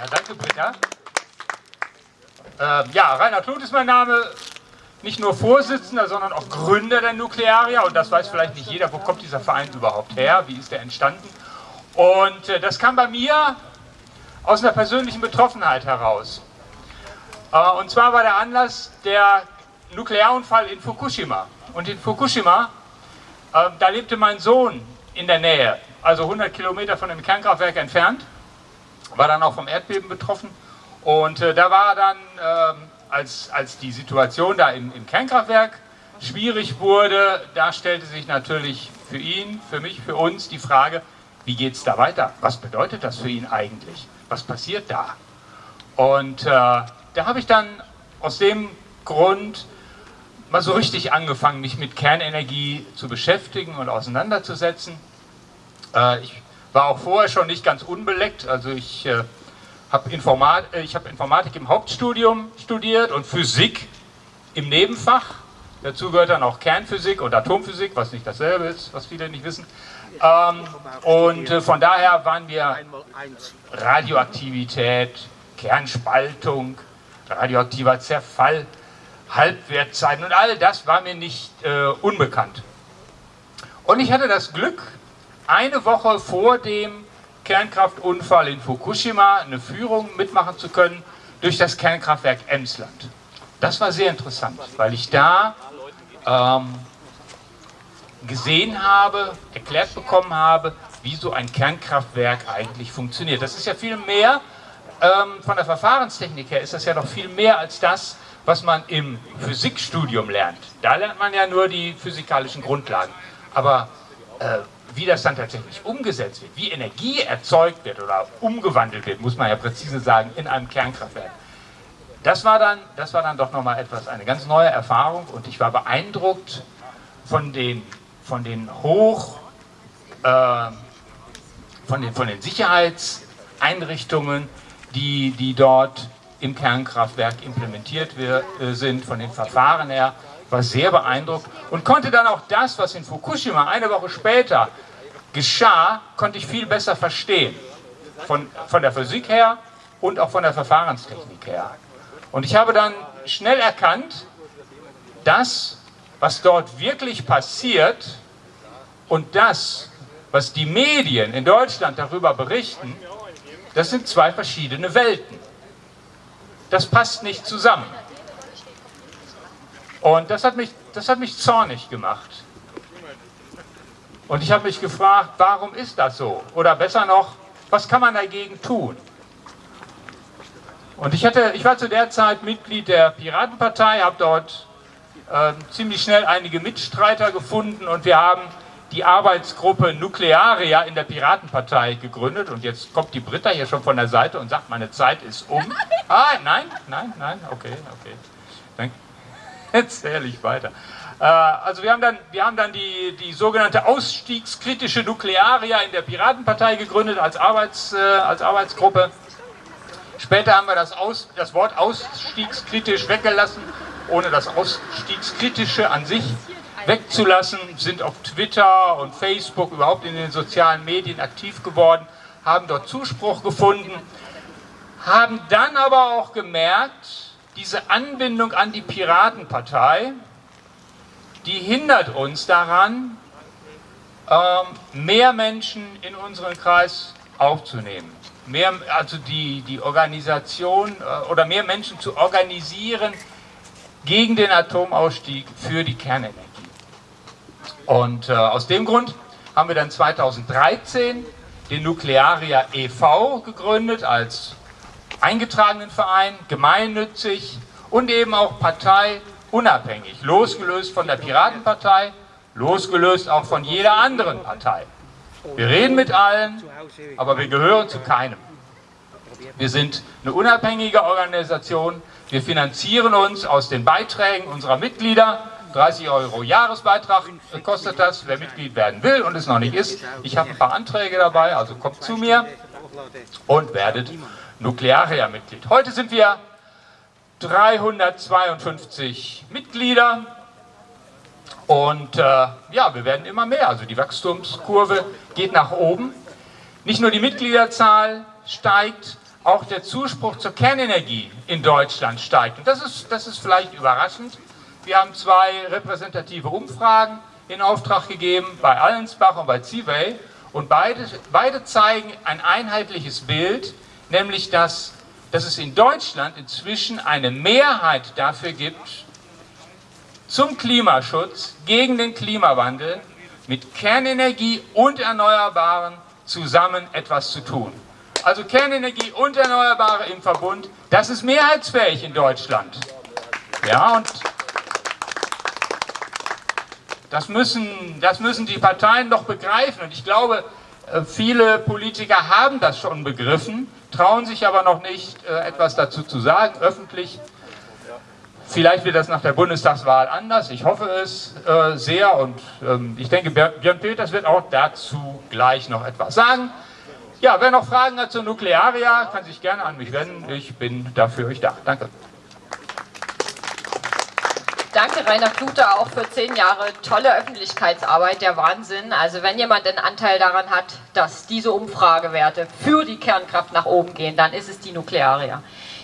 Ja, danke, Britta. Ähm, ja, Reinhard Kluth ist mein Name. Nicht nur Vorsitzender, sondern auch Gründer der Nuklearia. Und das weiß vielleicht nicht jeder, wo kommt dieser Verein überhaupt her, wie ist der entstanden. Und äh, das kam bei mir aus einer persönlichen Betroffenheit heraus. Äh, und zwar war der Anlass der Nuklearunfall in Fukushima. Und in Fukushima, äh, da lebte mein Sohn in der Nähe, also 100 Kilometer von dem Kernkraftwerk entfernt, war dann auch vom Erdbeben betroffen. Und äh, da war dann, äh, als, als die Situation da im, im Kernkraftwerk schwierig wurde, da stellte sich natürlich für ihn, für mich, für uns die Frage, wie geht es da weiter? Was bedeutet das für ihn eigentlich? Was passiert da? Und äh, da habe ich dann aus dem Grund mal so richtig angefangen, mich mit Kernenergie zu beschäftigen und auseinanderzusetzen. Äh, ich war auch vorher schon nicht ganz unbeleckt, also ich äh, habe Informat hab Informatik im Hauptstudium studiert und Physik im Nebenfach. Dazu gehört dann auch Kernphysik und Atomphysik, was nicht dasselbe ist, was viele nicht wissen. Ähm, und äh, von daher waren wir Radioaktivität, Kernspaltung, radioaktiver Zerfall, Halbwertzeiten und all das war mir nicht äh, unbekannt. Und ich hatte das Glück, eine Woche vor dem Kernkraftunfall in Fukushima eine Führung mitmachen zu können durch das Kernkraftwerk Emsland. Das war sehr interessant, weil ich da ähm, gesehen habe, erklärt bekommen habe, wie so ein Kernkraftwerk eigentlich funktioniert. Das ist ja viel mehr, ähm, von der Verfahrenstechnik her ist das ja noch viel mehr als das, was man im Physikstudium lernt. Da lernt man ja nur die physikalischen Grundlagen. Aber äh, wie das dann tatsächlich umgesetzt wird, wie Energie erzeugt wird oder umgewandelt wird, muss man ja präzise sagen, in einem Kernkraftwerk. Das war dann, das war dann doch nochmal etwas, eine ganz neue Erfahrung und ich war beeindruckt von den, von den Hoch, äh, von, den, von den Sicherheitseinrichtungen, die, die dort im Kernkraftwerk implementiert wir, äh, sind, von den Verfahren her war sehr beeindruckt und konnte dann auch das, was in Fukushima eine Woche später geschah, konnte ich viel besser verstehen. Von, von der Physik her und auch von der Verfahrenstechnik her. Und ich habe dann schnell erkannt, das, was dort wirklich passiert und das, was die Medien in Deutschland darüber berichten, das sind zwei verschiedene Welten. Das passt nicht zusammen. Und das hat mich, das hat mich zornig gemacht. Und ich habe mich gefragt, warum ist das so? Oder besser noch, was kann man dagegen tun? Und ich, hatte, ich war zu der Zeit Mitglied der Piratenpartei, habe dort äh, ziemlich schnell einige Mitstreiter gefunden und wir haben die Arbeitsgruppe Nuklearia in der Piratenpartei gegründet. Und jetzt kommt die Britta hier schon von der Seite und sagt, meine Zeit ist um. Ah, nein, nein, nein, okay, okay. Dann erzähle ich weiter. Äh, also wir haben dann, wir haben dann die, die sogenannte ausstiegskritische Nuklearia in der Piratenpartei gegründet als, Arbeits, äh, als Arbeitsgruppe. Später haben wir das, Aus, das Wort ausstiegskritisch weggelassen, ohne das Ausstiegskritische an sich wegzulassen, sind auf Twitter und Facebook, überhaupt in den sozialen Medien aktiv geworden, haben dort Zuspruch gefunden, haben dann aber auch gemerkt, diese Anbindung an die Piratenpartei, die hindert uns daran, ähm, mehr Menschen in unseren Kreis aufzunehmen. Mehr, also die, die Organisation äh, oder mehr Menschen zu organisieren gegen den Atomausstieg für die Kernenergie. Und äh, aus dem Grund haben wir dann 2013 den Nuklearia e.V. gegründet als eingetragenen Verein, gemeinnützig und eben auch parteiunabhängig, losgelöst von der Piratenpartei, losgelöst auch von jeder anderen Partei. Wir reden mit allen, aber wir gehören zu keinem. Wir sind eine unabhängige Organisation, wir finanzieren uns aus den Beiträgen unserer Mitglieder 30 Euro Jahresbeitrag kostet das, wer Mitglied werden will und es noch nicht ist. Ich habe ein paar Anträge dabei, also kommt zu mir und werdet Nuklearia-Mitglied. Heute sind wir 352 Mitglieder und äh, ja, wir werden immer mehr. Also die Wachstumskurve geht nach oben. Nicht nur die Mitgliederzahl steigt, auch der Zuspruch zur Kernenergie in Deutschland steigt. Und das ist, das ist vielleicht überraschend. Wir haben zwei repräsentative Umfragen in Auftrag gegeben, bei Allensbach und bei Ziewey. Und beide, beide zeigen ein einheitliches Bild, nämlich dass, dass es in Deutschland inzwischen eine Mehrheit dafür gibt, zum Klimaschutz, gegen den Klimawandel, mit Kernenergie und Erneuerbaren zusammen etwas zu tun. Also Kernenergie und Erneuerbare im Verbund, das ist mehrheitsfähig in Deutschland. Ja, und das müssen, das müssen die Parteien doch begreifen. Und ich glaube, äh, viele Politiker haben das schon begriffen, trauen sich aber noch nicht, äh, etwas dazu zu sagen, öffentlich. Vielleicht wird das nach der Bundestagswahl anders, ich hoffe es äh, sehr und ähm, ich denke, Björn Peters wird auch dazu gleich noch etwas sagen. Ja, wer noch Fragen hat zur Nuklearia, kann sich gerne an mich wenden, ich bin dafür euch da. Danke. Danke Rainer Klute auch für zehn Jahre tolle Öffentlichkeitsarbeit, der Wahnsinn. Also wenn jemand einen Anteil daran hat, dass diese Umfragewerte für die Kernkraft nach oben gehen, dann ist es die Nuklearia.